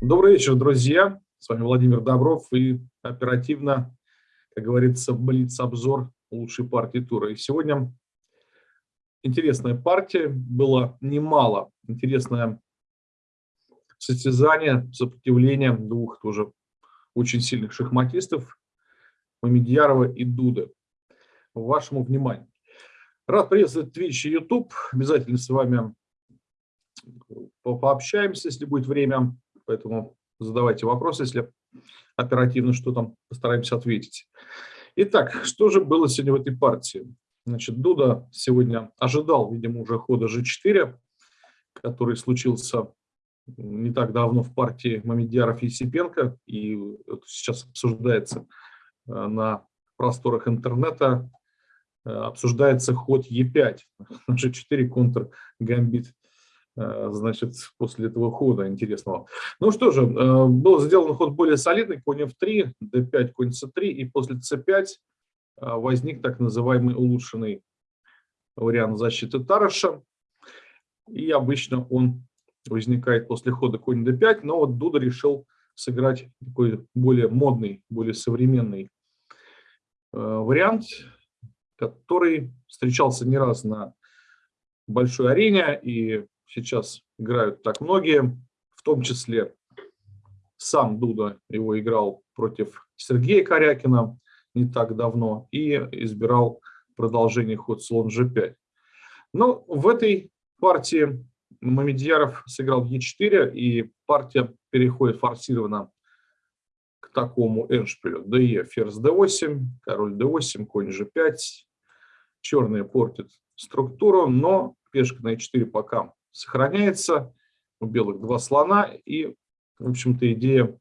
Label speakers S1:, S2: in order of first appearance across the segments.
S1: Добрый вечер, друзья. С вами Владимир Добров и оперативно, как говорится, блиц-обзор лучшей партии тура. И сегодня интересная партия, было немало. Интересное состязание, сопротивление двух тоже очень сильных шахматистов, Мамедьярова и Дуды. Вашему вниманию. Рад приветствовать Twitch и YouTube. Обязательно с вами пообщаемся, если будет время. Поэтому задавайте вопросы, если оперативно что там, постараемся ответить. Итак, что же было сегодня в этой партии? Значит, Дуда сегодня ожидал, видимо, уже хода G4, который случился не так давно в партии Мамедьяров и Сипенко, и сейчас обсуждается э, на просторах интернета, э, обсуждается ход Е5, G4 контр гамбит значит, после этого хода интересного. Ну что же, э, был сделан ход более солидный, конь f3, d5, конь c3, и после c5 э, возник так называемый улучшенный вариант защиты Тараша. И обычно он возникает после хода конь d5, но вот Дуда решил сыграть такой более модный, более современный вариант, который встречался не раз на большой арене и сейчас играют так многие, в том числе сам Дуда его играл против Сергея Корякина не так давно и избирал продолжение ход слон g5. Но в этой партии Мамедьяров сыграл e4, и партия переходит форсированно к такому эншпилю. de, ферзь d8, король d8, конь g5. Черные портят структуру, но пешка на e4 пока сохраняется. У белых два слона. И, в общем-то, идея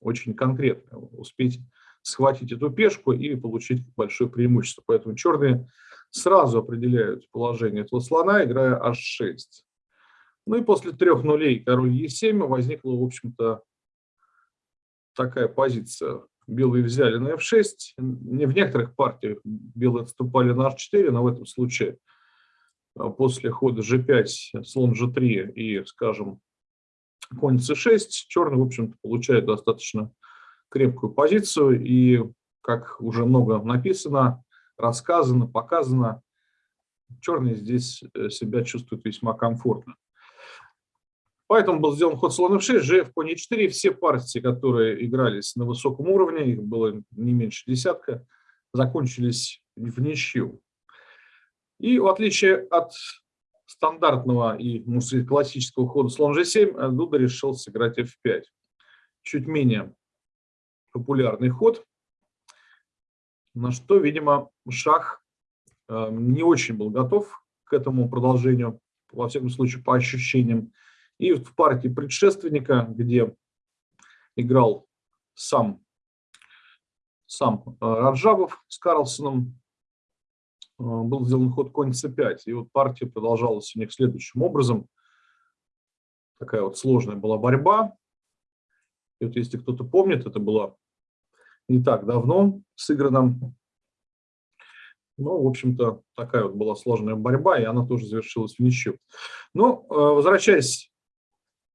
S1: очень конкретная. Успеть схватить эту пешку и получить большое преимущество. Поэтому черные сразу определяют положение этого слона, играя h6. Ну и после трех нулей король e7 возникла, в общем-то, такая позиция. Белые взяли на f6. Не в некоторых партиях белые отступали на h4, но в этом случае – после хода g5, слон g3 и, скажем, конь c6, черный, в общем-то, получает достаточно крепкую позицию. И, как уже много написано, рассказано, показано, черный здесь э, себя чувствует весьма комфортно. Поэтому был сделан ход слон f6, g конь e4. Все партии, которые игрались на высоком уровне, их было не меньше десятка, закончились в ничью. И в отличие от стандартного и классического хода слон g7, Дуда решил сыграть f5. Чуть менее популярный ход, на что, видимо, шах э, не очень был готов к этому продолжению, во всяком случае, по ощущениям. И в партии предшественника, где играл сам, сам э, Раджабов с Карлсоном, Э, был сделан ход конь c5. И вот партия продолжалась у них следующим образом. Такая вот сложная была борьба. И вот если кто-то помнит, это было не так давно сыграно. Ну, в общем-то, такая вот была сложная борьба, и она тоже завершилась в ничью. Но, э, возвращаясь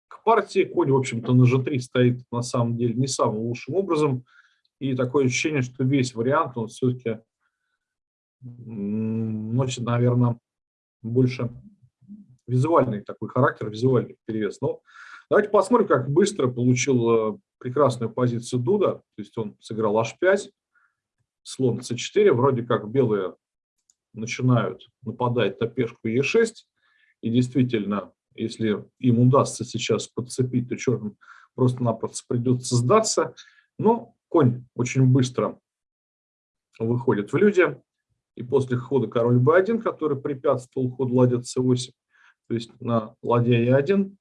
S1: к партии, конь, в общем-то, на g3 стоит на самом деле не самым лучшим образом. И такое ощущение, что весь вариант, он все-таки носит, наверное, больше визуальный такой характер, визуальный перевес. Но давайте посмотрим, как быстро получил э, прекрасную позицию Дуда. То есть он сыграл h5, слон c4. Вроде как белые начинают нападать на пешку e6. И действительно, если им удастся сейчас подцепить, то черным просто-напросто придется сдаться. Но конь очень быстро выходит в люди. И после хода король b1, который препятствовал ходу ладья c8, то есть на ладья e1,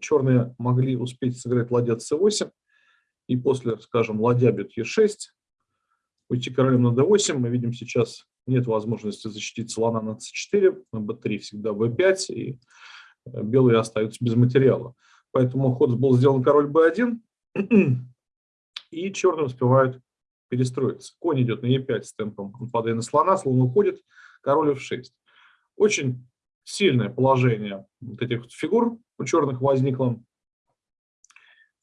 S1: черные могли успеть сыграть ладья c8, и после, скажем, ладья бьет e6, уйти королем на d8, мы видим сейчас нет возможности защитить слона на c4, на b3 всегда b5, и э, белые остаются без материала. Поэтому ход был сделан король b1, и черные успевают перестроиться. Конь идет на e5 с темпом нападая на слона, слон уходит, король f6. Очень сильное положение вот этих фигур у черных возникло.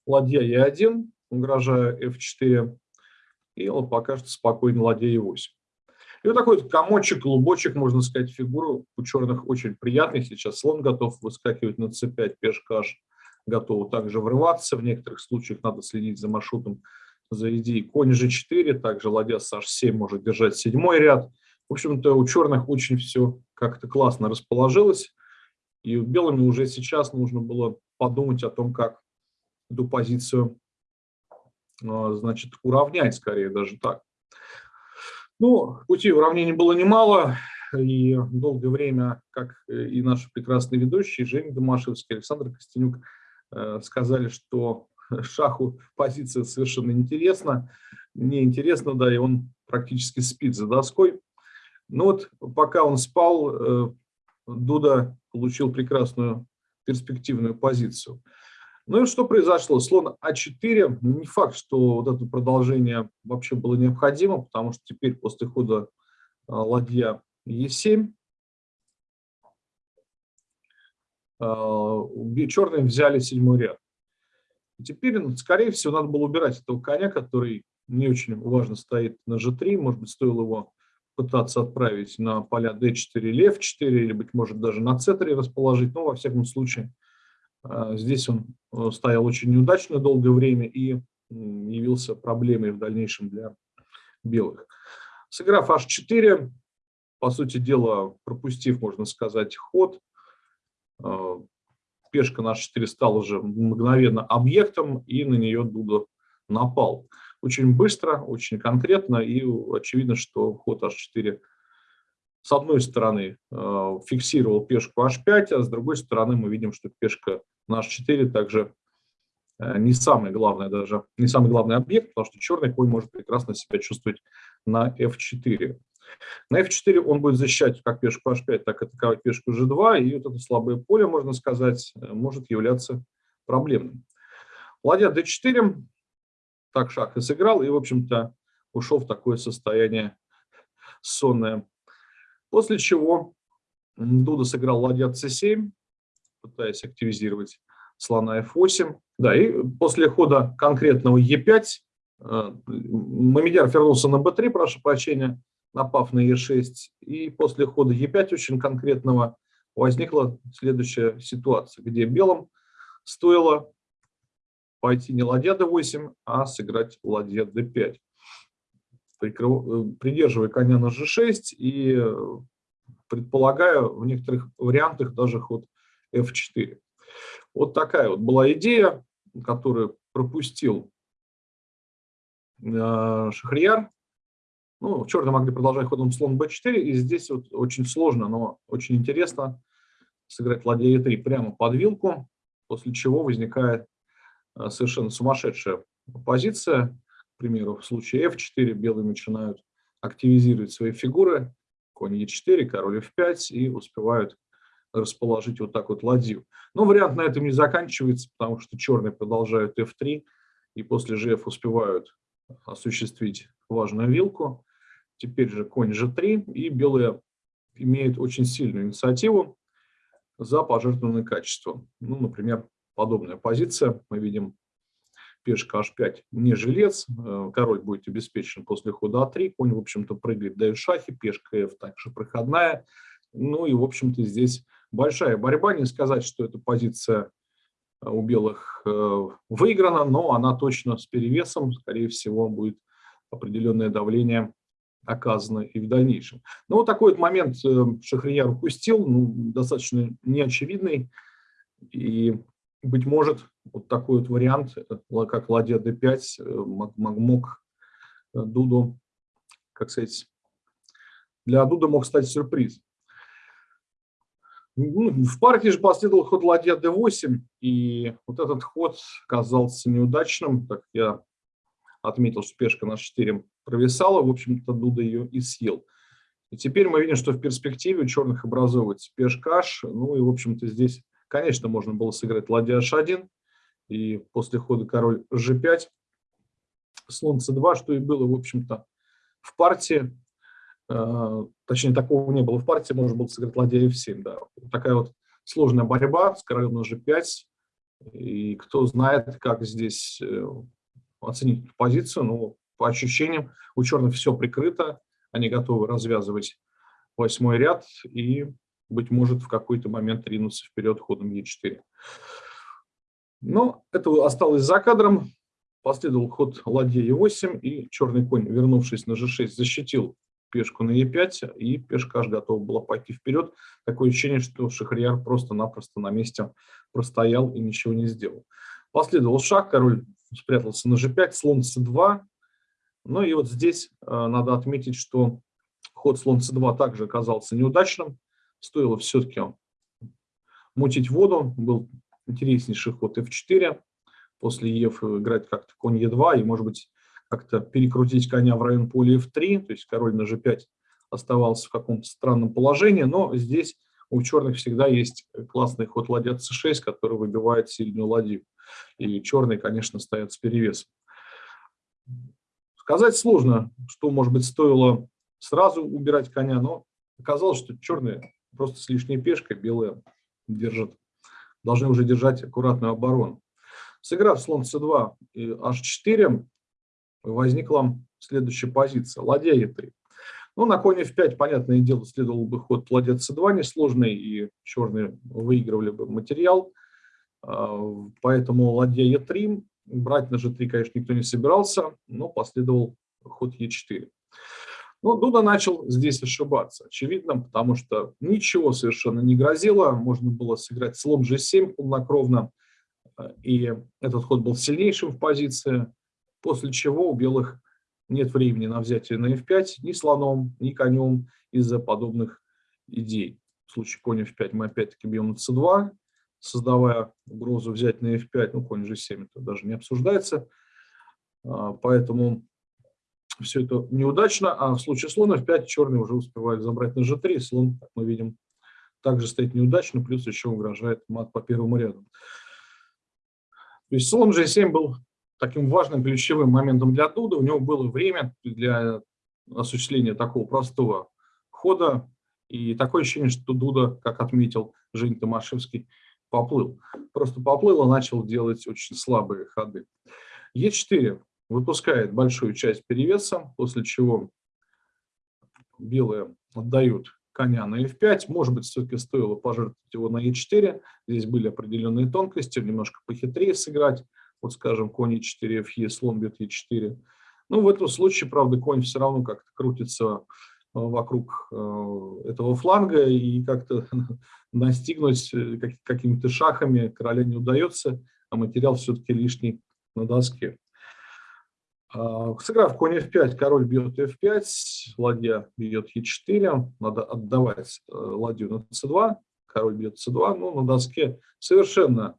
S1: ладья Е1, угрожая F4, и вот пока что спокойно ладья Е8. И вот такой вот комочек, клубочек, можно сказать, фигуру у черных очень приятный. Сейчас слон готов выскакивать на c5, пешка готова также врываться. В некоторых случаях надо следить за маршрутом за идеей конь g4, также ладья с h7 может держать седьмой ряд. В общем-то, у черных очень все как-то классно расположилось. И белыми уже сейчас нужно было подумать о том, как эту позицию а, значит, уравнять, скорее даже так. Ну, пути уравнений было немало, и долгое время, как и наши прекрасные ведущие, Женя Домашевский, Александр Костенюк, э, сказали, что шаху позиция совершенно интересна, неинтересна, да, и он практически спит за доской. Но вот пока он спал, э, Дуда получил прекрасную перспективную позицию. Ну и что произошло? Слон А4, не факт, что вот это продолжение вообще было необходимо, потому что теперь после хода а, ладья Е7 а, черные взяли седьмой ряд. И теперь, ну, скорее всего, надо было убирать этого коня, который не очень важно стоит на G3. Может быть, стоило его пытаться отправить на поля D4 или F4, или, быть может, даже на C3 расположить. Но, во всяком случае, а, здесь он э, стоял очень неудачно долгое время и явился проблемой в дальнейшем для белых. Сыграв h4, по сути дела, пропустив, можно сказать, ход, а, пешка на h4 стала уже мгновенно объектом, и на нее Дуда напал. Очень быстро, очень конкретно, и очевидно, что ход h4 с одной стороны э, фиксировал пешку h5, а с другой стороны мы видим, что пешка на h4 также э, не самый главный даже, не самый главный объект, потому что черный конь может прекрасно себя чувствовать на f4. На f4 он будет защищать как пешку h5, так и атаковать пешку g2, и вот это слабое поле, можно сказать, э, может являться проблемным. Ладья d4, так шаг и сыграл, и, в общем-то, ушел в такое состояние сонное После чего Дуда сыграл ладья c7, пытаясь активизировать слона f8. Да, и после хода конкретного e5 э, Мамедьяр вернулся на b3, прошу прощения, напав на e6. И после хода e5 очень конкретного возникла следующая ситуация, где белым стоило пойти не ладья d8, а сыграть ладья d5 придерживая коня на g6 и э, предполагаю в некоторых вариантах даже ход f4. Вот такая вот была идея, которую пропустил э, Шахрияр. Ну, черные могли продолжать ходом слон b4, и здесь вот очень сложно, но очень интересно сыграть ладья e3 прямо под вилку, после чего возникает э, совершенно сумасшедшая позиция, к примеру, в случае f4 белые начинают активизировать свои фигуры, конь e4, король f5, и успевают расположить вот так вот ладью. Но вариант на этом не заканчивается, потому что черные продолжают f3, и после gf успевают осуществить важную вилку. Теперь же конь g3, и белые имеют очень сильную инициативу за пожертвованное качество. Ну, например, подобная позиция. Мы видим пешка h5 не жилец, э, король будет обеспечен после хода а3, конь, в общем-то, прыгает, дает шахи, пешка f также проходная. Ну и, в общем-то, здесь большая борьба. Не сказать, что эта позиция э, у белых э, выиграна, но она точно с перевесом, скорее всего, будет определенное давление оказано и в дальнейшем. Но ну, вот такой вот момент Шахрияр упустил, ну, достаточно неочевидный, и быть может, вот такой вот вариант, э, как ладья d5, э, мог, мог э, Дуду, как сказать, для Дуда мог стать сюрприз. Ну, в партии же последовал ход ладья d8, и вот этот ход казался неудачным, так я отметил, что пешка на 4 провисала, в общем-то Дуда ее и съел. И теперь мы видим, что в перспективе у черных образовывается пешка h, ну и, в общем-то, здесь Конечно, можно было сыграть ладья h1, и после хода король g5, слон c2, что и было, в общем-то, в партии. Э, точнее, такого не было в партии, можно было сыграть ладья f7. Да. Такая вот сложная борьба с королем на g5. И кто знает, как здесь э, оценить позицию, ну, по ощущениям, у черных все прикрыто, они готовы развязывать восьмой ряд и, быть может, в какой-то момент ринуться вперед ходом Е4. Но это осталось за кадром. Последовал ход ладья Е8, и черный конь, вернувшись на G6, защитил пешку на Е5, и пешка аж готова была пойти вперед. Такое ощущение, что Шахрияр просто-напросто на месте простоял и ничего не сделал. Последовал шаг, король спрятался на G5, слон C2. Ну и вот здесь э, надо отметить, что ход слон c2 также оказался неудачным. Стоило все-таки мутить воду. Был интереснейший ход f4. После ef играть как-то конь e2 и, может быть, как-то перекрутить коня в район поля f3. То есть король на g5 оставался в каком-то странном положении. Но здесь у черных всегда есть классный ход ладья c6, который выбивает сильную ладью. И черные, конечно, стоят с перевесом. Сказать сложно, что, может быть, стоило сразу убирать коня, но оказалось, что черные просто с лишней пешкой, белые держат, должны уже держать аккуратную оборону. Сыграв слон c2 и h4, возникла следующая позиция, ладья e3. Ну, на коне f5, понятное дело, следовал бы ход ладья c2 несложный, и черные выигрывали бы материал. А, поэтому ладья e3, брать на g3, конечно, никто не собирался, но последовал ход e4. Но Дуда начал здесь ошибаться, очевидно, потому что ничего совершенно не грозило. Можно было сыграть слон g7 полнокровно, и этот ход был сильнейшим в позиции, после чего у белых нет времени на взятие на f5 ни слоном, ни конем из-за подобных идей. В случае конь f5 мы опять-таки бьем на c2, создавая угрозу взять на f5, ну конь g7 это даже не обсуждается, а, поэтому все это неудачно, а в случае слона f5 черный уже успевает забрать на g3, слон, как мы видим, также стоит неудачно, плюс еще угрожает мат по первому ряду. То есть слон g7 был таким важным ключевым моментом для Дуда, у него было время для осуществления такого простого хода, и такое ощущение, что Дуда, как отметил Жень Томашевский, поплыл. Просто поплыл и начал делать очень слабые ходы. Е4 выпускает большую часть перевеса, после чего белые отдают коня на f5. Может быть, все-таки стоило пожертвовать его на e4. Здесь были определенные тонкости, немножко похитрее сыграть. Вот, скажем, конь e4, fe, слон бьет e4. Ну, в этом случае, правда, конь все равно как-то крутится вокруг э, этого фланга и как-то настигнуть э, какими-то шахами. Короля не удается, а материал все-таки лишний на доске. А, сыграв конь f5, король бьет f5, ладья бьет e4, надо отдавать э, ладью на c2, король бьет c2, ну, на доске совершенно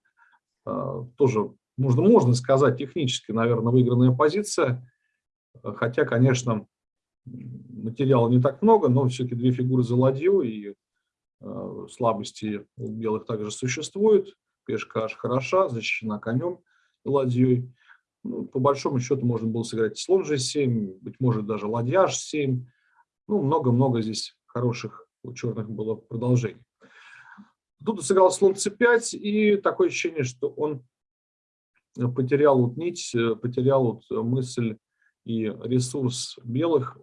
S1: тоже, можно, можно сказать, технически, наверное, выигранная позиция, хотя, конечно, материала не так много, но все-таки две фигуры за ладью, и э, слабости у белых также существуют, пешка аж хороша, защищена конем и ладьей. Ну, по большому счету можно было сыграть слон g7, быть может даже ладья h7. Ну, много-много здесь хороших у черных было продолжений. Тут сыграл слон c5, и такое ощущение, что он потерял вот нить, потерял вот мысль и ресурс белых,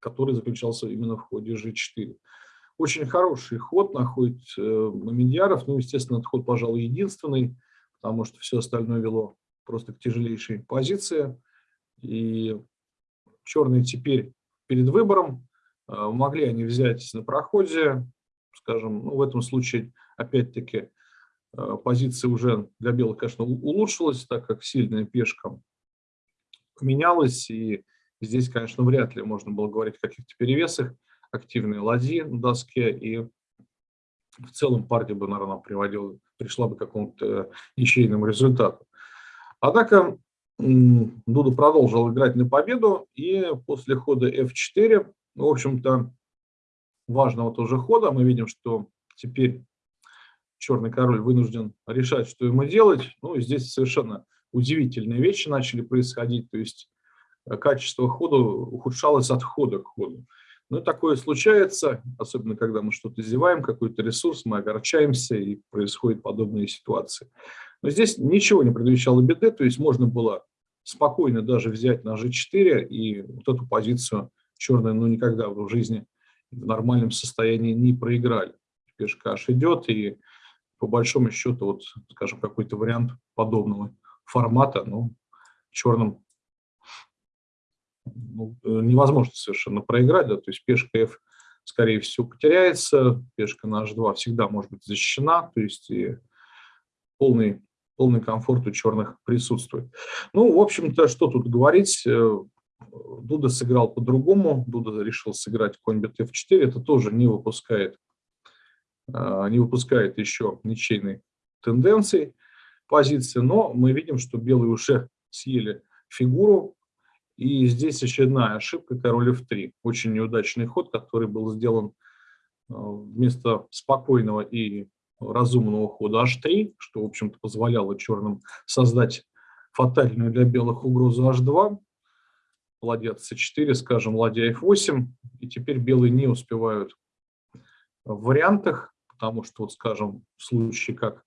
S1: который заключался именно в ходе g4. Очень хороший ход находит э, Мамедьяров, ну, естественно, этот ход, пожалуй, единственный, потому что все остальное вело просто к тяжелейшей позиции. И черные теперь перед выбором, а, могли они взять на проходе, скажем, ну, в этом случае, опять-таки, а, позиция уже для белых, конечно, улучшилась, так как сильная пешка поменялась, и здесь, конечно, вряд ли можно было говорить о каких-то перевесах, активные ладьи на доске, и в целом партия бы, наверное, приводила, пришла бы к какому-то ничейному результату. Однако Дуда продолжил играть на победу, и после хода f4, ну, в общем-то, важного тоже хода, мы видим, что теперь черный король вынужден решать, что ему делать. Ну, здесь совершенно удивительные вещи начали происходить, то есть э, качество хода ухудшалось от хода к ходу. Ну, такое случается, особенно когда мы что-то зеваем, какой-то ресурс, мы огорчаемся, и происходят подобные ситуации. Но здесь ничего не предвещало беды, то есть можно было спокойно даже взять на G4, и вот эту позицию черная ну, никогда в жизни в нормальном состоянии не проиграли. Пешка аж идет, и по большому счету, вот, скажем, какой-то вариант подобного формата, ну, черным ну, э, невозможно совершенно проиграть, да, то есть пешка F, скорее всего, потеряется, пешка на H2 всегда может быть защищена, то есть и полный, полный комфорт у черных присутствует. Ну, в общем-то, что тут говорить, э, Дуда сыграл по-другому, Дуда решил сыграть конь бит F4, это тоже не выпускает, э, не выпускает еще ничейной тенденции позиции, но мы видим, что белые уже съели фигуру, и здесь очередная ошибка король f3. Очень неудачный ход, который был сделан э, вместо спокойного и разумного хода h3, что, в общем-то, позволяло черным создать фатальную для белых угрозу h2. Ладья c4, скажем, ладья f8. И теперь белые не успевают в вариантах, потому что, вот, скажем, в случае как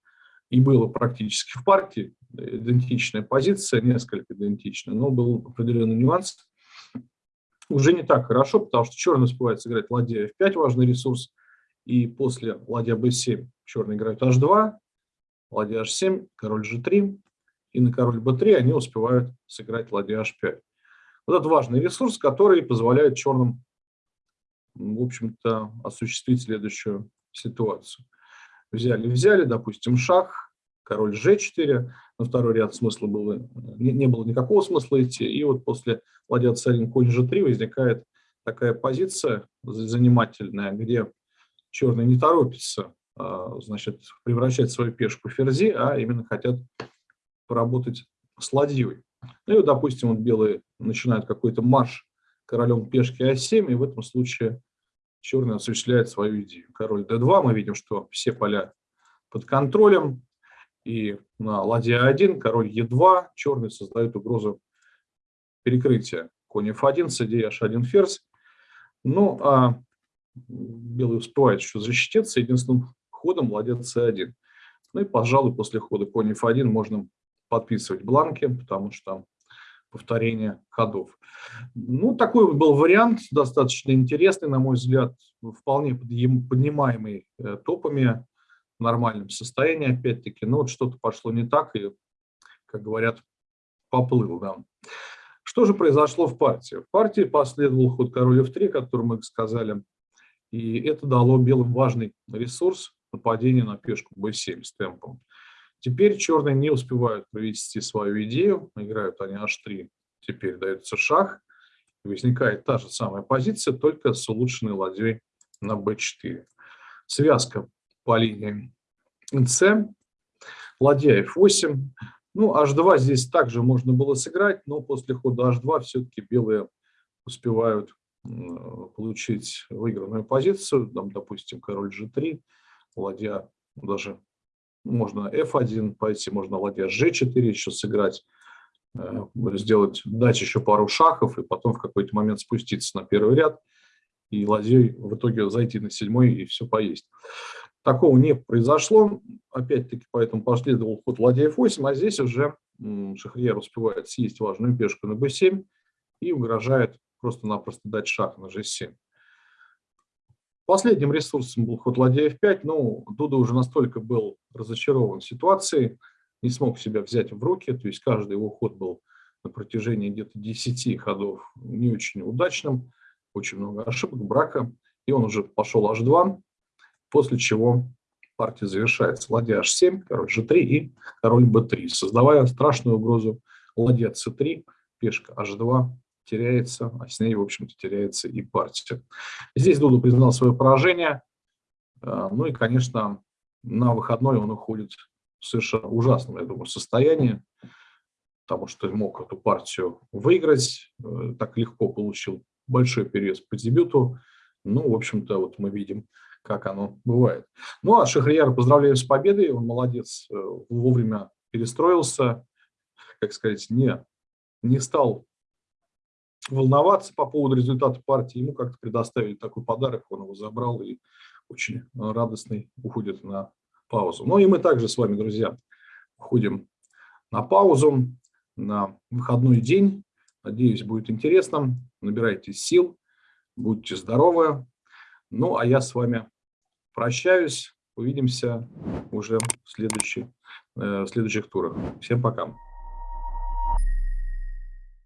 S1: и было практически в партии, идентичная позиция, несколько идентичная, но был определенный нюанс. Уже не так хорошо, потому что черный успевает сыграть ладья f5, важный ресурс, и после ладья b7 черный играет h2, ладья h7, король g3, и на король b3 они успевают сыграть ладья h5. Вот это важный ресурс, который позволяет черным, в общем-то, осуществить следующую ситуацию. Взяли, взяли, допустим, шаг, король g4, на второй ряд смысла было, не, не было никакого смысла идти, и вот после ладья c1 конь g3 возникает такая позиция занимательная, где черный не торопится а, значит, превращать свою пешку в ферзи, а именно хотят поработать с ладьей. Ну и, вот, допустим, вот белые начинают какой-то марш королем пешки а7, и в этом случае черный осуществляет свою идею. Король d2, мы видим, что все поля под контролем, и на ладья 1, король Е2, черный создает угрозу перекрытия. Конь F1, CD, H1, ферзь. Ну, а белый успевает еще защититься единственным ходом ладья C1. Ну и, пожалуй, после хода конь F1 можно подписывать бланки, потому что там повторение ходов. Ну, такой был вариант, достаточно интересный, на мой взгляд, вполне поднимаемый э, топами в нормальном состоянии, опять-таки, но вот что-то пошло не так, и, как говорят, поплыл. Да. Что же произошло в партии? В партии последовал ход король f3, который мы сказали, и это дало белым важный ресурс нападения на пешку b7 с темпом. Теперь черные не успевают провести свою идею, играют они h3, теперь дается шах, и возникает та же самая позиция, только с улучшенной ладьей на b4. Связка по линии С, ладья F8. Ну, H2 здесь также можно было сыграть, но после хода H2 все-таки белые успевают получить выигранную позицию, там, допустим, король G3, ладья даже можно F1 пойти, можно ладья G4 еще сыграть, э, сделать, дать еще пару шахов и потом в какой-то момент спуститься на первый ряд и ладьей в итоге зайти на седьмой и все поесть. Такого не произошло, опять-таки, поэтому последовал ход ладья f8, а здесь уже Шахрияр успевает съесть важную пешку на b7 и угрожает просто-напросто дать шаг на g7. Последним ресурсом был ход ладья f5, но Дуда уже настолько был разочарован ситуацией, не смог себя взять в руки, то есть каждый его ход был на протяжении где-то 10 ходов не очень удачным, очень много ошибок, брака, и он уже пошел h2, после чего партия завершается. Ладья h7, король g3 и король b3, создавая страшную угрозу ладья c3, пешка h2 теряется, а с ней, в общем-то, теряется и партия. Здесь Дуду признал свое поражение, э, ну и, конечно, на выходной он уходит в совершенно ужасном, я думаю, состоянии, потому что мог эту партию выиграть, э, так легко получил большой период по дебюту. Ну, в общем-то, вот мы видим, как оно бывает. Ну, а Шахрияра поздравляю с победой, он молодец, э, вовремя перестроился, как сказать, не, не стал волноваться по поводу результата партии. Ему как-то предоставили такой подарок, он его забрал и очень радостный уходит на паузу. Ну и мы также с вами, друзья, уходим на паузу, на выходной день. Надеюсь, будет интересно. Набирайте сил, будьте здоровы. Ну, а я с вами прощаюсь. Увидимся уже в, следующий, э, в следующих турах. Всем пока.